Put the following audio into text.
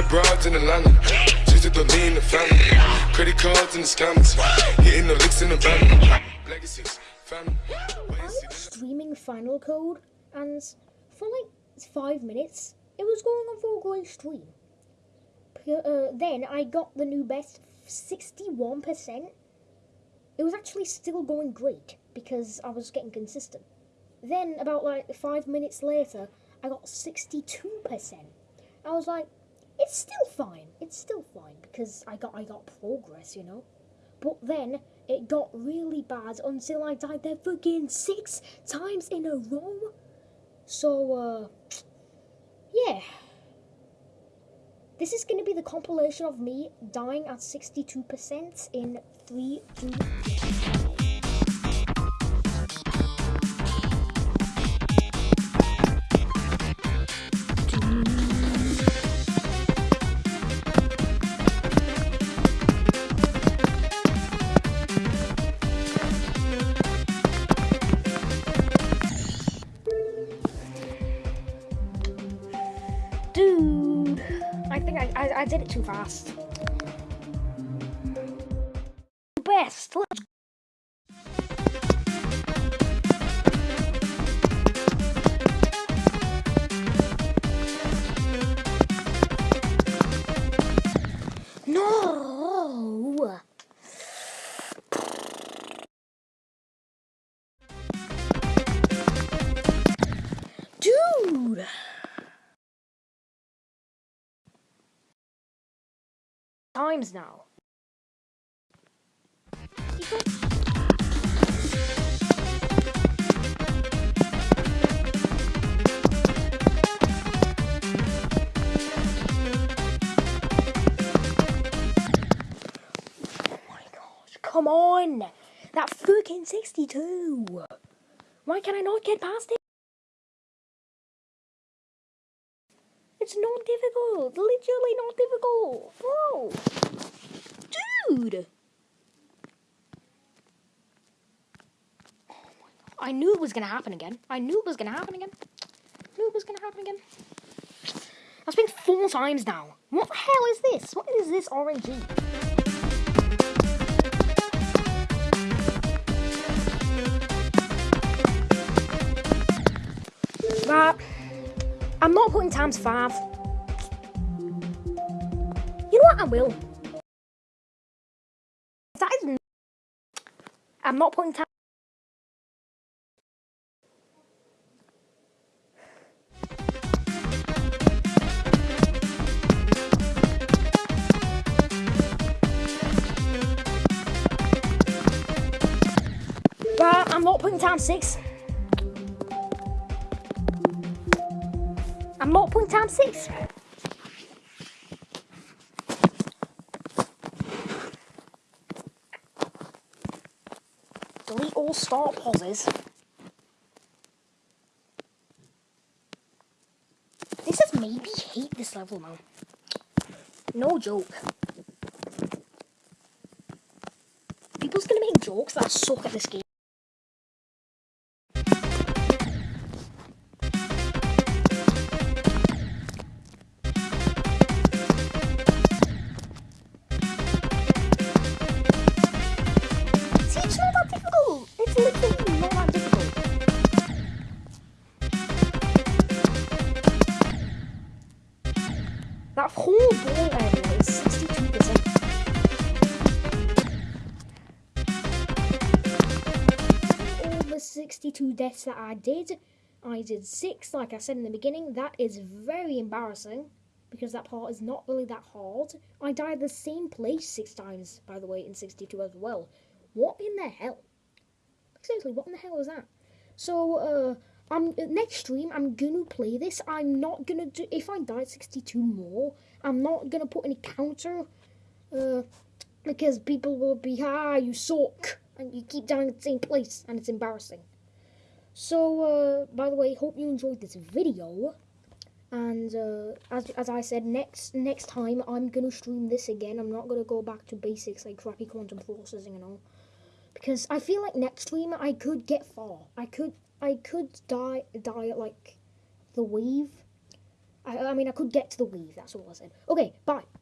got broads in Atlanta. Just to me in the family. Credit cards and the scammers. Hitting the licks in the. Legacies, family. I was streaming Final Code, and for like five minutes, it was going on for a great stream. Uh, then I got the new best, sixty-one percent. It was actually still going great because I was getting consistent. Then about like five minutes later, I got sixty-two percent. I was like, it's still fine. It's still fine because I got I got progress, you know. But then it got really bad until I died there fucking six times in a row. So, uh, yeah. This is going to be the compilation of me dying at 62% in 3, 2, think I, I, I did it too fast. Best. Let's Times now. Oh come on! That fucking 62! Why can I not get past it? It's not difficult! Literally not difficult! Bro! Dude! I knew it was gonna happen again. I knew it was gonna happen again. knew it was gonna happen again. That's been four times now. What the hell is this? What is this RNG? Right. I'm not putting times five. You know what? I will. That is. n- I'm not putting time. Right, I'm not putting time six. Time six. Delete all start pauses. This made me hate this level now. No joke. People's gonna make jokes that suck at this game. Whole ball area is 62%. All the 62 deaths that I did, I did six, like I said in the beginning. That is very embarrassing because that part is not really that hard. I died the same place six times, by the way, in 62 as well. What in the hell? Seriously, what in the hell was that? So, uh, I'm next stream. I'm gonna play this. I'm not gonna do. If I die at 62 more, I'm not gonna put any counter, uh, because people will be ah you suck and you keep dying at the same place and it's embarrassing. So, uh, by the way, hope you enjoyed this video. And uh, as as I said, next next time I'm gonna stream this again. I'm not gonna go back to basics like crappy quantum processing and all, because I feel like next stream I could get far. I could I could die die like the weave. I, I mean, I could get to the weave. That's all I said. Okay, bye.